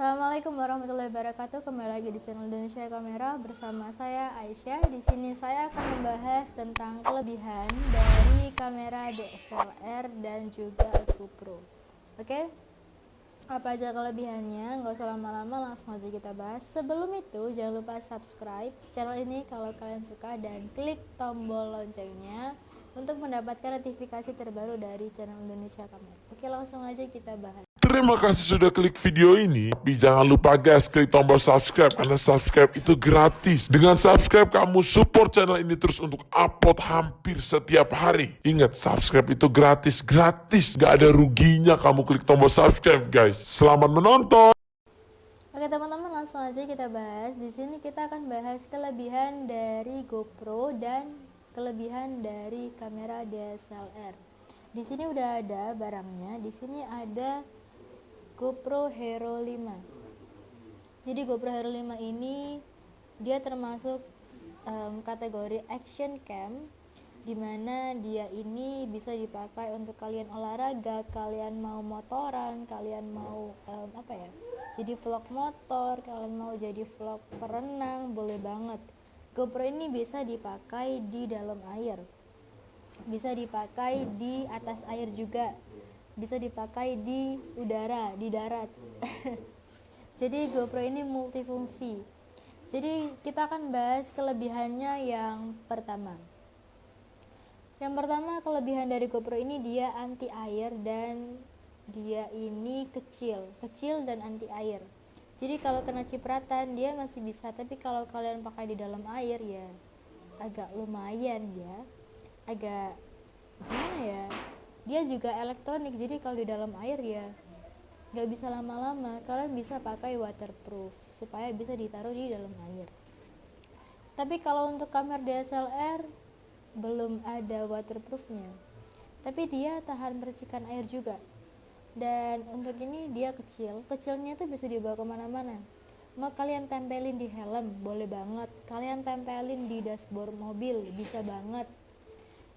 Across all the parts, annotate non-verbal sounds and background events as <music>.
Assalamualaikum warahmatullahi wabarakatuh. Kembali lagi di channel Indonesia Kamera bersama saya Aisyah. Di sini saya akan membahas tentang kelebihan dari kamera DSLR dan juga GoPro. Oke? Apa aja kelebihannya? Nggak usah lama-lama, langsung aja kita bahas. Sebelum itu, jangan lupa subscribe channel ini kalau kalian suka dan klik tombol loncengnya untuk mendapatkan notifikasi terbaru dari channel Indonesia Kamera. Oke, langsung aja kita bahas. Terima kasih sudah klik video ini. Tapi jangan lupa guys, klik tombol subscribe karena subscribe itu gratis. Dengan subscribe kamu support channel ini terus untuk upload hampir setiap hari. Ingat, subscribe itu gratis, gratis. Gak ada ruginya kamu klik tombol subscribe guys. Selamat menonton. Oke teman-teman langsung aja kita bahas. Di sini kita akan bahas kelebihan dari GoPro dan kelebihan dari kamera DSLR. Di sini udah ada barangnya. Di sini ada GoPro Hero 5 jadi GoPro Hero 5 ini dia termasuk um, kategori action cam di mana dia ini bisa dipakai untuk kalian olahraga kalian mau motoran kalian mau um, apa ya jadi vlog motor kalian mau jadi vlog perenang boleh banget. GoPro ini bisa dipakai di dalam air. Bisa dipakai di atas air juga bisa dipakai di udara, di darat. <laughs> Jadi GoPro ini multifungsi. Jadi kita akan bahas kelebihannya yang pertama. Yang pertama kelebihan dari GoPro ini dia anti air dan dia ini kecil, kecil dan anti air. Jadi kalau kena cipratan dia masih bisa, tapi kalau kalian pakai di dalam air ya agak lumayan ya, agak gimana ya? Dia juga elektronik jadi kalau di dalam air ya nggak bisa lama-lama. Kalian bisa pakai waterproof supaya bisa ditaruh di dalam air. Tapi kalau untuk kamera DSLR belum ada waterproofnya. Tapi dia tahan percikan air juga. Dan untuk ini dia kecil. Kecilnya itu bisa dibawa ke mana-mana. Mau kalian tempelin di helm boleh banget. Kalian tempelin di dashboard mobil bisa banget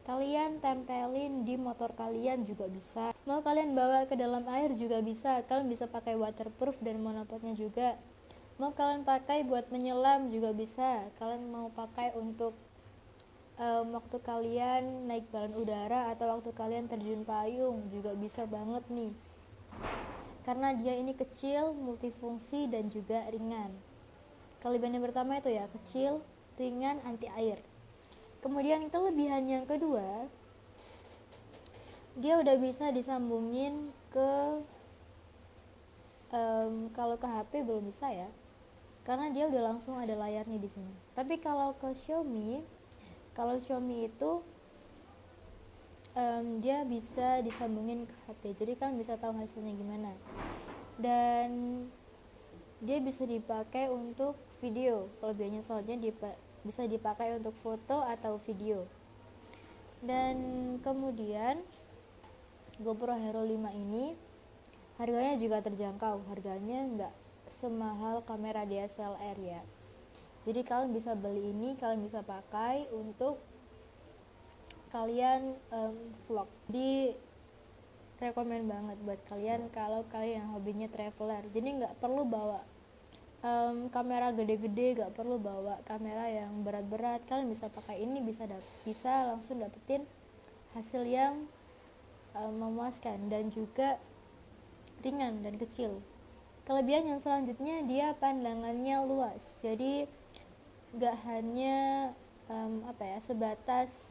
kalian tempelin di motor kalian juga bisa. Mau kalian bawa ke dalam air juga bisa. Kalian bisa pakai waterproof dan monopodnya juga. Mau kalian pakai buat menyelam juga bisa. Kalian mau pakai untuk um, waktu kalian naik balon udara atau waktu kalian terjun payung juga bisa banget nih. Karena dia ini kecil multifungsi dan juga ringan. Kelebihan yang pertama itu ya kecil ringan anti air kemudian kelebihan yang kedua dia udah bisa disambungin ke um, kalau ke HP belum bisa ya karena dia udah langsung ada layarnya di sini. Tapi kalau ke Xiaomi kalau Xiaomi itu um, dia bisa disambungin ke HP jadi kan bisa tahu hasilnya gimana. Dan dia bisa dipakai untuk video kelebihannya. Soalnya bisa dipakai untuk foto atau video. Dan kemudian GoPro Hero 5 ini harganya juga terjangkau. Harganya nggak semahal kamera DSLR ya. Jadi kalian bisa beli ini kalian bisa pakai untuk kalian um, vlog. Di rekomend banget buat kalian kalau kalian yang hobinya traveler. Jadi nggak perlu bawa um, kamera gede-gede gak perlu bawa kamera yang berat-berat. Kalian bisa pakai ini bisa bisa langsung dapetin hasil yang um, memuaskan dan juga ringan dan kecil. Kelebihan yang selanjutnya dia pandangannya luas. Jadi gak hanya um, apa ya sebatas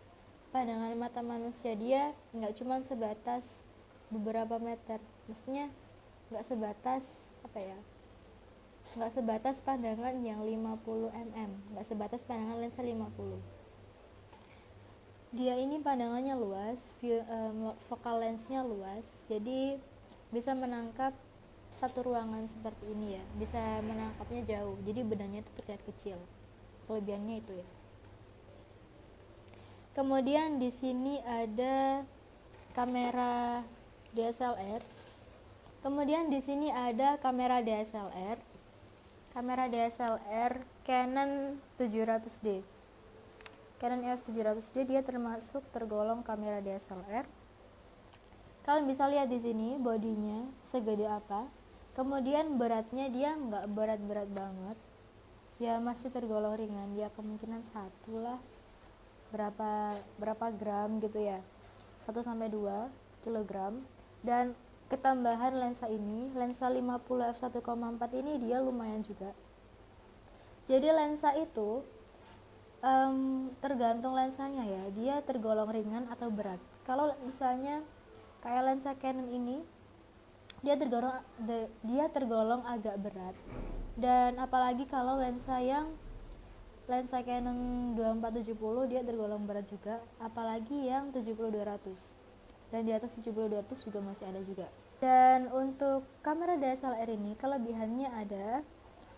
pandangan mata manusia dia nggak cuma sebatas beberapa meter. Maksudnya nggak sebatas apa ya nggak sebatas pandangan yang 50 mm nggak sebatas pandangan lensa 50 dia ini pandangannya luas view, um, focal lensnya luas jadi bisa menangkap satu ruangan seperti ini ya bisa menangkapnya jauh jadi benangnya itu terlihat kecil kelebihannya itu ya. Kemudian di sini ada kamera DSLR kemudian di sini ada kamera DSLR kamera DSLR Canon 700D Canon EOS 700D dia termasuk tergolong kamera DSLR kalian bisa lihat di sini bodinya segede apa. Kemudian beratnya dia nggak berat-berat banget. Ya masih tergolong ringan. Ya kemungkinan satu lah. Berapa berapa gram gitu ya. 1 sampai 2 kilogram. Dan ketambahan lensa ini lensa 50 f1,4 ini dia lumayan juga. Jadi lensa itu um, tergantung lensanya ya. Dia tergolong ringan atau berat. Kalau misalnya kayak lensa Canon ini dia tergolong de, dia tergolong agak berat. Dan apalagi kalau lensa yang lensa Canon 2470 dia tergolong berat juga. Apalagi yang 70-200 dan di atas 70-200 juga masih ada juga dan untuk kamera DSLR ini kelebihannya ada.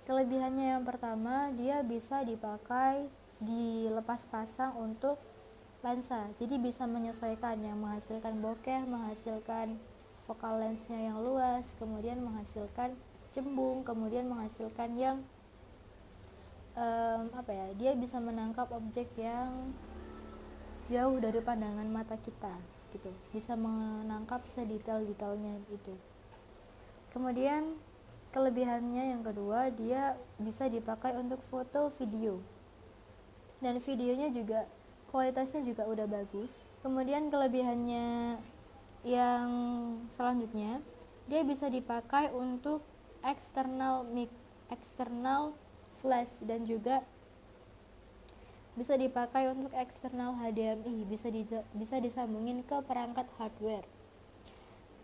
Kelebihannya yang pertama dia bisa dipakai dilepas pasang untuk lensa. Jadi bisa menyesuaikan yang menghasilkan bokeh menghasilkan vokal lensnya yang luas kemudian menghasilkan cembung kemudian menghasilkan yang um, apa ya dia bisa menangkap objek yang jauh dari pandangan mata kita gitu. Bisa menangkap sedetail-detailnya itu. Kemudian kelebihannya yang kedua dia bisa dipakai untuk foto video. Dan videonya juga kualitasnya juga udah bagus. Kemudian kelebihannya yang selanjutnya dia bisa dipakai untuk eksternal mic eksternal flash dan juga bisa dipakai untuk eksternal HDMI bisa di, bisa disambungin ke perangkat hardware.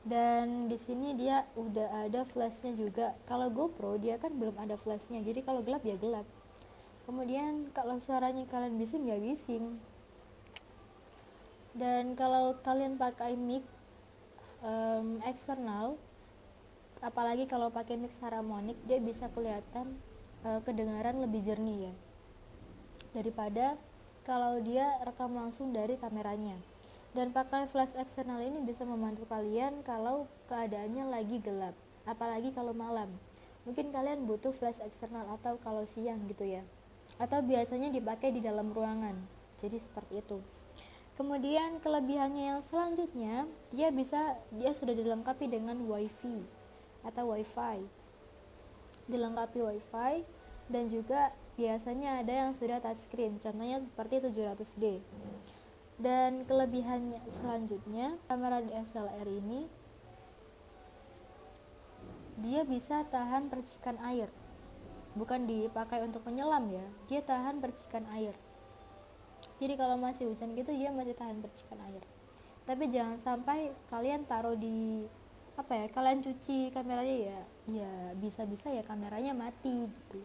Dan di sini dia udah ada flashnya juga. Kalau GoPro dia kan belum ada flashnya. Jadi kalau gelap ya gelap. Kemudian kalau suaranya kalian bising ya bising. Dan kalau kalian pakai mic um, eksternal apalagi kalau pakai mix harmonik dia bisa kelihatan uh, kedengaran lebih jernih ya daripada kalau dia rekam langsung dari kameranya. Dan pakai flash eksternal ini bisa membantu kalian kalau keadaannya lagi gelap apalagi kalau malam. Mungkin kalian butuh flash eksternal atau kalau siang gitu ya. Atau biasanya dipakai di dalam ruangan. Jadi seperti itu. Kemudian kelebihannya yang selanjutnya, dia bisa dia sudah dilengkapi dengan WiFi atau WiFi. Dilengkapi WiFi dan juga biasanya ada yang sudah touchscreen, contohnya seperti 700D. Dan kelebihannya selanjutnya, kamera DSLR ini dia bisa tahan percikan air. Bukan dipakai untuk menyelam ya, dia tahan percikan air jadi kalau masih hujan gitu dia masih tahan percikan air tapi jangan sampai kalian taruh di apa ya kalian cuci kameranya ya ya bisa-bisa ya kameranya mati gitu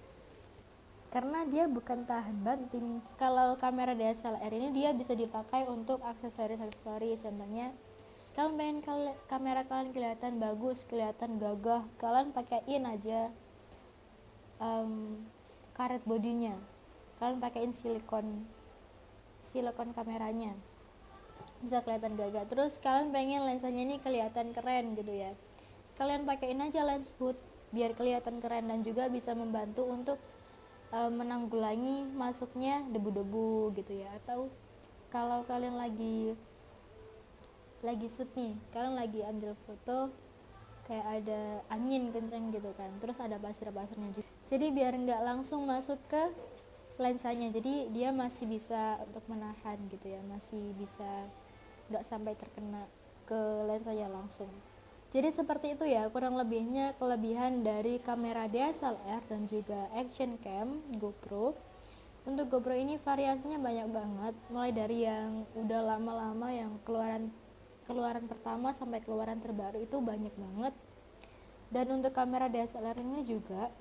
karena dia bukan tahan banting. Kalau kamera DSLR ini dia bisa dipakai untuk aksesoris-aksesoris. Contohnya kalian pengen kal kamera kalian kelihatan bagus kelihatan gagah kalian pakaiin aja um, karet bodinya. Kalian pakaiin silikon silikon kameranya. Bisa kelihatan gagah. Terus kalian pengen lensanya ini kelihatan keren gitu ya. Kalian pakaiin aja lens hood biar kelihatan keren dan juga bisa membantu untuk e, menanggulangi masuknya debu-debu gitu ya. Atau kalau kalian lagi lagi shoot nih kalian lagi ambil foto kayak ada angin kenceng gitu kan. Terus ada pasir-pasirnya juga. Jadi biar nggak langsung masuk ke lensanya. Jadi dia masih bisa untuk menahan gitu ya. Masih bisa nggak sampai terkena ke lensanya langsung jadi seperti itu ya kurang lebihnya kelebihan dari kamera DSLR dan juga action cam GoPro. Untuk GoPro ini variasinya banyak banget mulai dari yang udah lama-lama yang keluaran keluaran pertama sampai keluaran terbaru itu banyak banget. Dan untuk kamera DSLR ini juga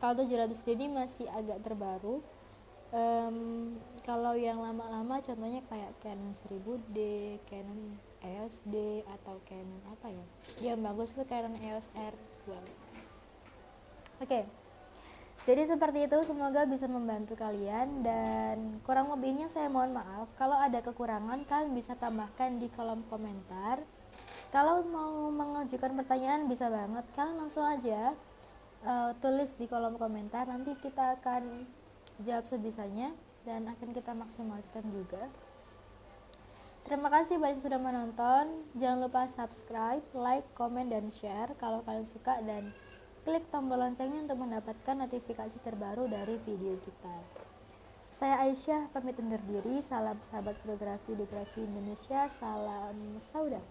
kalau 700D ini masih agak terbaru. Um, kalau yang lama-lama contohnya kayak Canon 1000D Canon EOS D atau Canon apa ya? Yang bagus tuh Canon EOS R2 oke. Okay. jadi seperti itu semoga bisa membantu kalian dan kurang lebihnya saya mohon maaf. Kalau ada kekurangan kalian bisa tambahkan di kolom komentar. Kalau mau mengajukan pertanyaan bisa banget. Kalian langsung aja uh, tulis di kolom komentar. Nanti kita akan jawab sebisanya dan akan kita maksimalkan juga Terima kasih banyak sudah menonton. Jangan lupa subscribe, like, komen, dan share kalau kalian suka dan klik tombol loncengnya untuk mendapatkan notifikasi terbaru dari video kita. Saya Aisyah pamit undur diri. Salam sahabat fotografi fotografi Indonesia. Salam saudara.